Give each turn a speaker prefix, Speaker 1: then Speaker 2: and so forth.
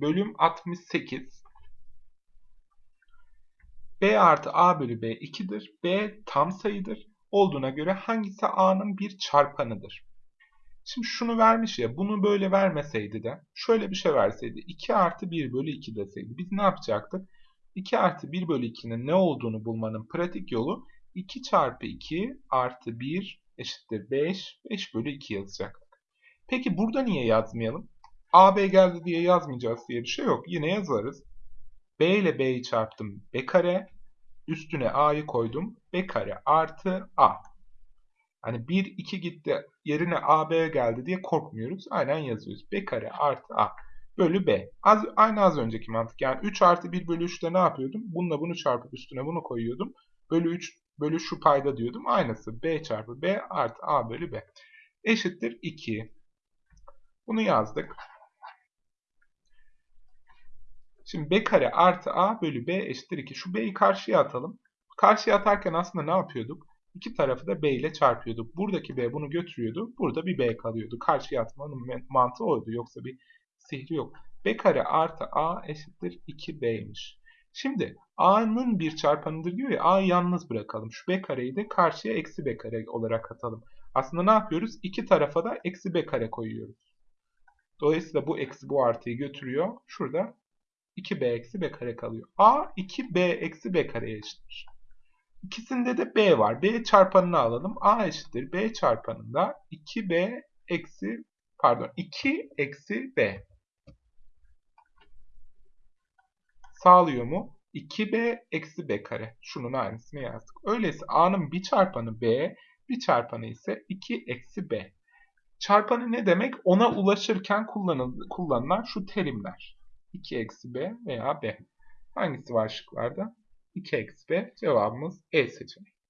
Speaker 1: bölüm 68. B artı A bölü B 2'dir. B tam sayıdır. Olduğuna göre hangisi A'nın bir çarpanıdır? Şimdi şunu vermiş ya bunu böyle vermeseydi de şöyle bir şey verseydi 2 artı 1 bölü 2 deseydi biz ne yapacaktık? 2 artı 1 bölü 2'nin ne olduğunu bulmanın pratik yolu 2 çarpı 2 artı 1 eşittir 5. 5 bölü 2 yazacaktık. Peki burada niye yazmayalım? AB geldi diye yazmayacağız diye bir şey yok. Yine yazarız. B ile B'yi çarptım. B kare. Üstüne A'yı koydum. B kare artı A. Hani 1, 2 gitti yerine AB geldi diye korkmuyoruz. Aynen yazıyoruz. B kare artı A bölü B. Az, aynı az önceki mantık. Yani 3 artı 1 bölü 3'te ne yapıyordum? Bununla bunu çarpıp üstüne bunu koyuyordum. Bölü 3 bölü şu payda diyordum. Aynısı B çarpı B artı A bölü B. Eşittir 2. Bunu yazdık. Şimdi B kare artı A bölü B eşittir 2. Şu B'yi karşıya atalım. Karşıya atarken aslında ne yapıyorduk? İki tarafı da B ile çarpıyorduk. Buradaki B bunu götürüyordu. Burada bir B kalıyordu. Karşıya atmanın mantığı oydu. Yoksa bir sihri yok. B kare artı A eşittir 2B'ymiş. Şimdi A'nın bir çarpanıdır diyor ya A'yı yalnız bırakalım. Şu B kareyi de karşıya eksi B kare olarak atalım. Aslında ne yapıyoruz? İki tarafa da eksi B kare koyuyoruz. Dolayısıyla bu eksi bu artıyı götürüyor. Şurada 2B eksi B kare kalıyor. A 2B eksi B kareye eşittir. İkisinde de B var. B çarpanını alalım. A eşittir. B çarpanında 2B eksi pardon 2 eksi B. Sağlıyor mu? 2B eksi B kare. Şunun aynısını yazdık. Öyleyse A'nın bir çarpanı B, bir çarpanı ise 2 eksi B. Çarpanı ne demek? Ona ulaşırken kullanılan şu terimler. 2 eksi B veya B. Hangisi var şıklarda? 2 eksi B. Cevabımız E seçeneği.